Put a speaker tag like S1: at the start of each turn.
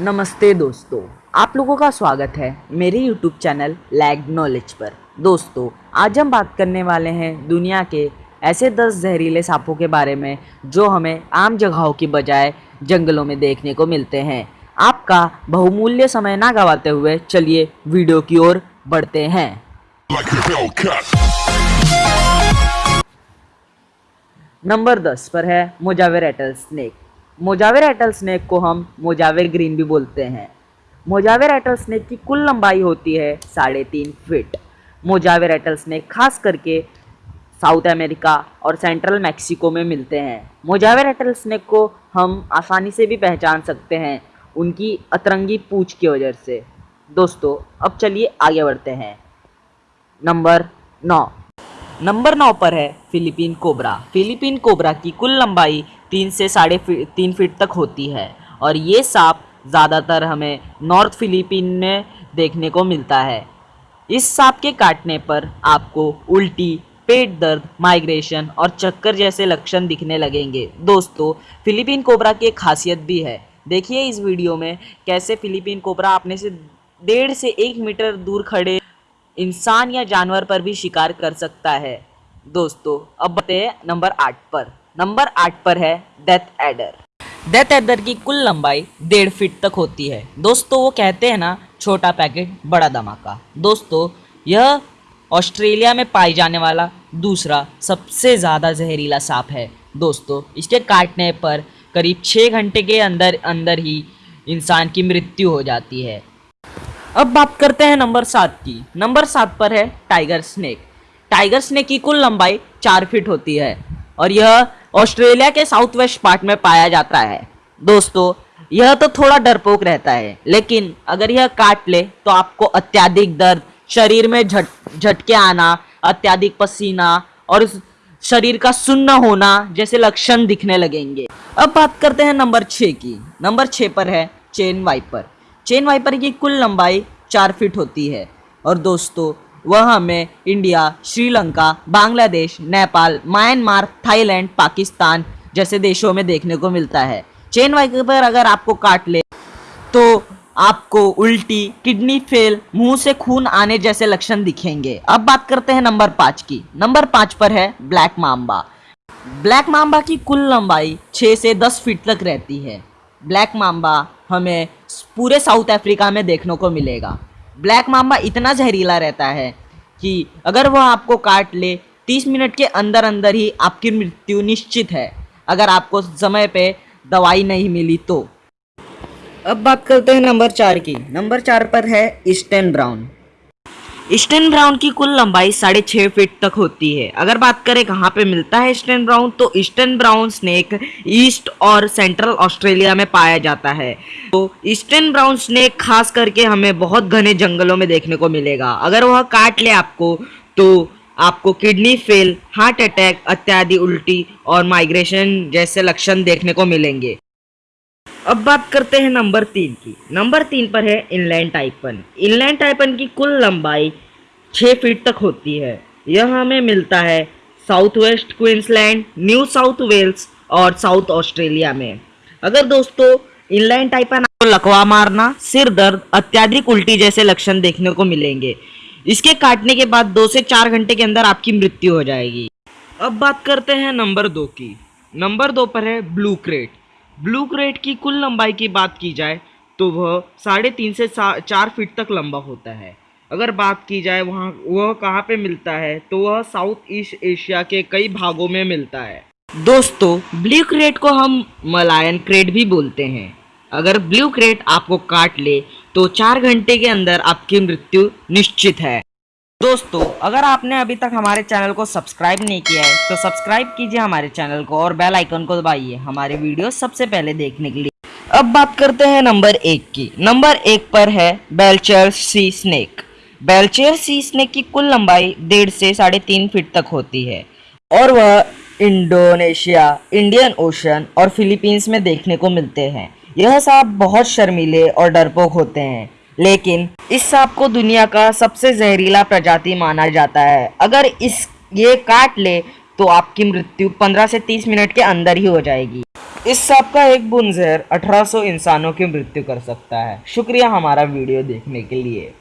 S1: नमस्ते दोस्तों आप लोगों का स्वागत है मेरे YouTube चैनल लैग नॉलेज पर। दोस्तों आज हम बात करने वाले हैं दुनिया के ऐसे 10 जहरीले सांपों के बारे में जो हमें आम जगहों की बजाय जंगलों में देखने को मिलते हैं। आपका बहुमूल्य समय ना गवाते हुए चलिए वीडियो की ओर बढ़ते हैं।
S2: Like
S1: नंबर 10 पर है मोजावेर एटल स्नेक। मोजावेर एटल स्नैक को हम मोजावेर ग्रीन भी बोलते हैं। मोजावेर एटल स्नैक की कुल लंबाई होती है साढ़े तीन फिट। मोजावेर एटल स्नैक खास करके साउथ अमेरिका और सेंट्रल मैक्सिको में मिलते हैं। मोजावेर एटल स्नैक को हम आसानी से भी पहचान सकते हैं उनकी अतरंगी पूछ की वजह से। दोस्तों, अब चलिए आगे बढ़ते हैं। नंबर नौ। नंबर नौ पर है फिलीपीन कोबरा। फिलीपीन कोबरा की कुल लंबाई तीन से साढ़े फी- तीन फीट तक होती है। और ये सांप ज़्यादातर हमें नॉर्थ फिलीपीन में देखने को मिलता है। इस सांप के काटने पर आपको उल्टी, पेट दर्द, माइग्रेशन और चक्कर जैसे लक्षण दिखने लगेंगे। दोस्तों, फिलीपीन कोबरा की एक खासियत भी है। देखिए इस वीडियो में कैसे फिलीपीन कोबरा अपने से डेढ़ से एक मीटर दूर खड़े इंसान या जानवर पर भी शिकार कर सकता है। दोस्तों, अब बताए नंबर आठ पर। नंबर आठ पर है डेथ एडर डेथ एडर की कुल लंबाई डेढ़ फीट तक होती है। दोस्तों, वो कहते हैं ना, छोटा पैकेट, बड़ा धमाका। दोस्तों, यह ऑस्ट्रेलिया में पाई जाने वाला दूसरा सबसे ज़्यादा जहरीला सांप है। दोस्तों, इसके काटने पर करीब छः घंटे के अंदर अंदर ही इंसान की मृत्यु हो जाती है। अब बात करते हैं नंबर सात की। नंबर सात पर है टाइगर स्नेक टाइगर स्नेक की कुल लंबाई चार फीट होती है और यह ऑस्ट्रेलिया के साउथ वेस्ट पार्ट में पाया जाता है। दोस्तों, यह तो थोड़ा डरपोक रहता है, लेकिन अगर यह काट ले तो आपको अत्याधिक दर्द, शरीर में झट, झटके आना, अत्याधिक पसीना और शरीर का सुन्न होना जैसे लक्षण दिखने लगेंगे। अब बात करते हैं नंबर छः की। नंबर छः पर है चेन वाइपर। चेन वाइपर की कुल लंबाई चार फीट होती है। और दोस्तों वह हमें India, Sri Lanka, Bangladesh, Nepal, Myanmar, Thailand, Pakistan जैसे देशों में देखने को मिलता है। चेन वाइपर अगर आपको काट ले तो आपको उल्टी, किडनी फेल, मुँह से खून आने जैसे लक्षण दिखेंगे। अब बात करते हैं नंबर पाँच की। नंबर पाँच पर है ब्लैक माम्बा। ब्लैक माम्बा की कुल लंबाई 6 से 10 फीट तक रहती है। ब्लैक माम्बा हमें पूरे साउथ अफ्रीका में देखने को मिलेगा। ब्लैक मामा इतना जहरीला रहता है कि अगर वह आपको काट ले 30 मिनट के अंदर अंदर ही आपकी मृत्यु निश्चित है, अगर आपको समय पे दवाई नहीं मिली तो। अब बात करते हैं नंबर चार की। नंबर चार पर है ईस्टर्न ब्राउन ईस्टर्न ब्राउन की कुल लंबाई साढ़े छः फीट तक होती है। अगर बात करें कहाँ पे मिलता है ईस्टर्न ब्राउन तो ईस्टर्न ब्राउन स्नेक ईस्ट और सेंट्रल ऑस्ट्रेलिया में पाया जाता है। तो ईस्टर्न ब्राउन स्नेक खास करके हमें बहुत घने जंगलों में देखने को मिलेगा। अगर वह काट ले आपको तो आपको किडनी फेल हार्ट अटैक अत्यादि उल्टी और माइग्रेशन जैसे लक्षण देखने को मिलेंगे। अब बात करते हैं नंबर तीन की। नंबर तीन पर है इनलैंड टाइपन इनलैंड टाइपन की कुल लंबाई छः फीट तक होती है। यह हमें मिलता है south west Queensland New South Wales और साउथ ऑस्ट्रेलिया में। अगर दोस्तों इनलैंड टाइपन आपको लकवा मारना, सिर दर्द, अत्याधिक उल्टी जैसे लक्षण देखने को मिलेंगे। इसके काटने के बाद दो से चार घंटे के अंदर आपकी मृत्यु हो जाएगी। अब बात करते हैं नंबर दो की। नंबर दो पर है ब्लू क्रेट ब्लू क्रेट की कुल लंबाई की बात की जाए तो वह साढ़े तीन से चार फीट तक लंबा होता है। अगर बात की जाए, वहाँ, वह कहाँ पे मिलता है तो वह साउथ ईस्ट एशिया के कई भागों में मिलता है। दोस्तों, ब्लू क्रेट को हम मलायन क्रेट भी बोलते हैं। अगर ब्लू क्रेट आपको काट ले तो चार घंटे के अंदर आपकी मृत्यु निश्चित है। दोस्तों, अगर आपने अभी तक हमारे चैनल को सब्सक्राइब नहीं किया है तो सब्सक्राइब कीजिए हमारे चैनल को और बेल आइकन को दबाइए हमारे वीडियो सबसे पहले देखने के लिए। अब बात करते हैं नंबर एक की। नंबर एक पर है बेलचर सी स्नेक बेलचर सी स्नेक की कुल लंबाई डेढ़ से साढ़े तीन फीट तक होती है और वह इंडोनेशिया, इंडियन ओशन और फिलीपींस में देखने को मिलते हैं। यह सांप बहुत शर्मीले और डरपोक होते हैं। लेकिन इस सांप को दुनिया का सबसे जहरीला प्रजाति माना जाता है। अगर इस, ये काट ले तो आपकी मृत्यु 15 से 30 मिनट के अंदर ही हो जाएगी। इस सांप का एक बुनजहर जहर 1800 इंसानों की मृत्यु कर सकता है। शुक्रिया हमारा वीडियो देखने के लिए।